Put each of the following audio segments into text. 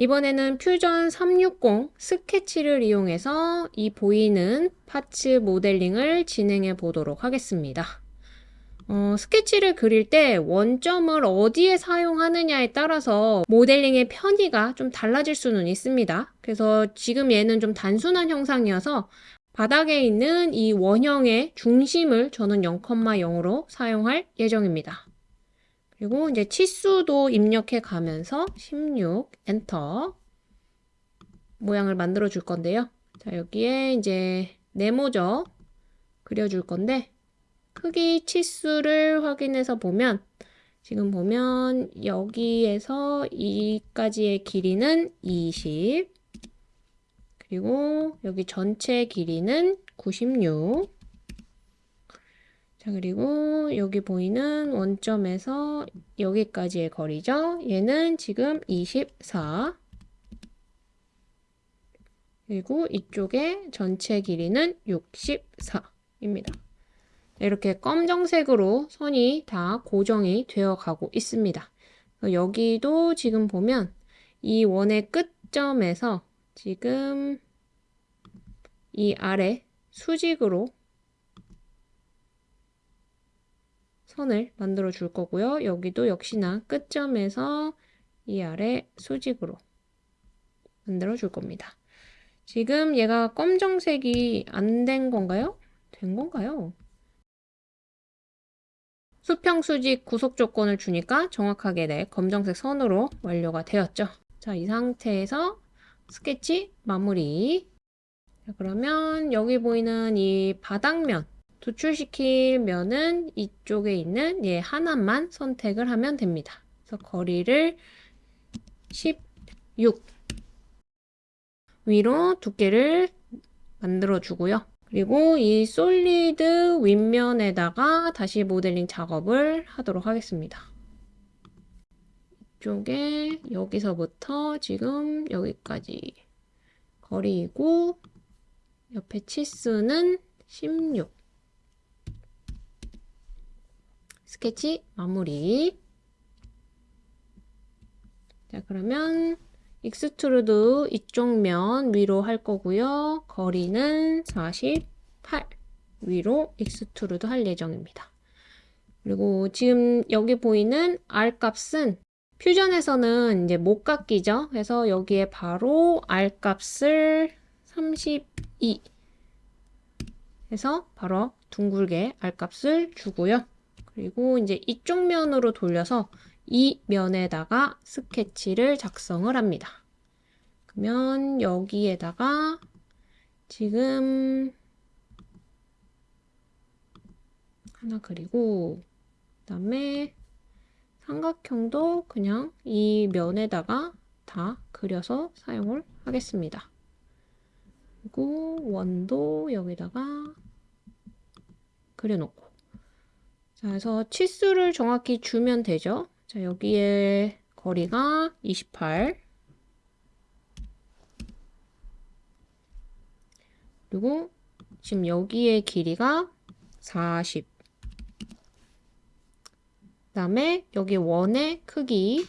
이번에는 퓨전 360 스케치를 이용해서 이 보이는 파츠 모델링을 진행해 보도록 하겠습니다. 어, 스케치를 그릴 때 원점을 어디에 사용하느냐에 따라서 모델링의 편의가 좀 달라질 수는 있습니다. 그래서 지금 얘는 좀 단순한 형상이어서 바닥에 있는 이 원형의 중심을 저는 0,0으로 사용할 예정입니다. 그리고 이제 치수도 입력해 가면서 16 엔터 모양을 만들어 줄 건데요. 자, 여기에 이제 네모져 그려 줄 건데 크기 치수를 확인해서 보면 지금 보면 여기에서 이까지의 길이는 20 그리고 여기 전체 길이는 96 자, 그리고 여기 보이는 원점에서 여기까지의 거리죠. 얘는 지금 24. 그리고 이쪽에 전체 길이는 64입니다. 이렇게 검정색으로 선이 다 고정이 되어 가고 있습니다. 여기도 지금 보면 이 원의 끝점에서 지금 이 아래 수직으로 선을 만들어 줄 거고요. 여기도 역시나 끝점에서 이 아래 수직으로 만들어 줄 겁니다. 지금 얘가 검정색이 안 된 건가요? 된 건가요? 수평 수직 구속 조건을 주니까 정확하게 네, 검정색 선으로 완료가 되었죠. 자, 이 상태에서 스케치 마무리. 자, 그러면 여기 보이는 이 바닥면 도출시킬 면은 이쪽에 있는 얘 하나만 선택을 하면 됩니다. 그래서 거리를 16 위로 두께를 만들어 주고요. 그리고 이 솔리드 윗면에다가 다시 모델링 작업을 하도록 하겠습니다. 이쪽에 여기서부터 지금 여기까지 거리이고 옆에 치수는 16 스케치 마무리. 자, 그러면 extrude 이쪽 면 위로 할 거고요. 거리는 48 위로 extrude 할 예정입니다. 그리고 지금 여기 보이는 R 값은 퓨전에서는 이제 못 깎이죠. 그래서 여기에 바로 R 값을 32 해서 바로 둥글게 R 값을 주고요. 그리고 이제 이쪽 면으로 돌려서 이 면에다가 스케치를 작성을 합니다. 그러면 여기에다가 지금 하나 그리고 그다음에 삼각형도 그냥 이 면에다가 다 그려서 사용을 하겠습니다. 그리고 원도 여기다가 그려놓고 자, 그래서 치수를 정확히 주면 되죠. 자, 여기에 거리가 28 그리고 지금 여기에 길이가 40 그 다음에 여기 원의 크기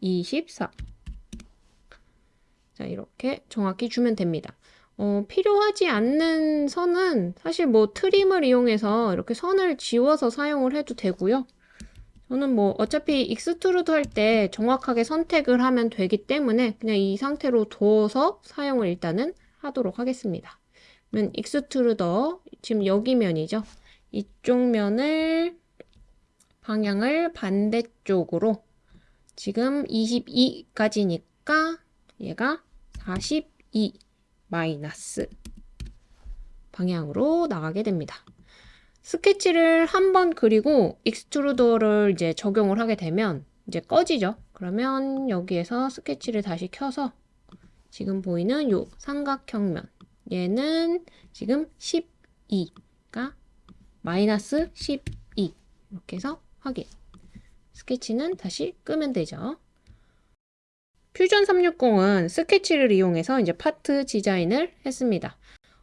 24 자, 이렇게 정확히 주면 됩니다. 어, 필요하지 않는 선은 사실 뭐 trim을 이용해서 이렇게 선을 지워서 사용을 해도 되고요. 저는 뭐 어차피 extrude 할 때 정확하게 선택을 하면 되기 때문에 그냥 이 상태로 둬서 사용을 일단은 하도록 하겠습니다. 그러면 extrude 지금 여기 면이죠. 이쪽 면을 방향을 반대쪽으로 지금 22까지니까 얘가 42 마이너스 방향으로 나가게 됩니다. 스케치를 한 번 그리고 extrude를 이제 적용을 하게 되면 이제 꺼지죠. 그러면 여기에서 스케치를 다시 켜서 지금 보이는 요 삼각형면 얘는 지금 12가 마이너스 12 이렇게 해서 확인 스케치는 다시 끄면 되죠. 퓨전 360은 스케치를 이용해서 이제 파트 디자인을 했습니다.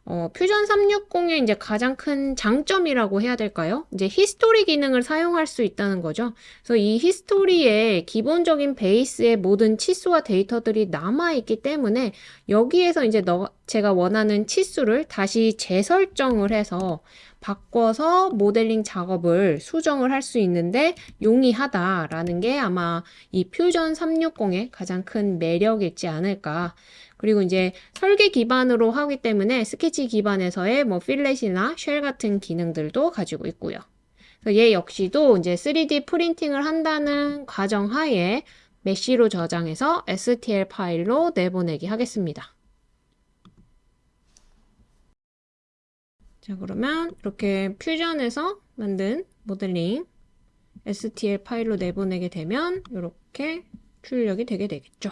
어, 퓨전 360의 이제 가장 큰 장점이라고 해야 될까요? 이제 history 기능을 사용할 수 있다는 거죠. 그래서 이 history에 기본적인 베이스의 모든 치수와 데이터들이 남아있기 때문에 여기에서 이제 너, 제가 원하는 치수를 다시 재설정을 해서 바꿔서 모델링 작업을 수정을 할 수 있는데 용이하다라는 게 아마 이 퓨전 360의 가장 큰 매력이지 않을까. 그리고 이제 설계 기반으로 하기 때문에 스케치 기반에서의 뭐 필렛이나 쉘 같은 기능들도 가지고 있고요. 얘 역시도 이제 3D 프린팅을 한다는 과정 하에 메쉬로 저장해서 STL 파일로 내보내기 하겠습니다. 자, 그러면 이렇게 퓨전에서 만든 모델링 STL 파일로 내보내게 되면 이렇게 출력이 되게 되겠죠.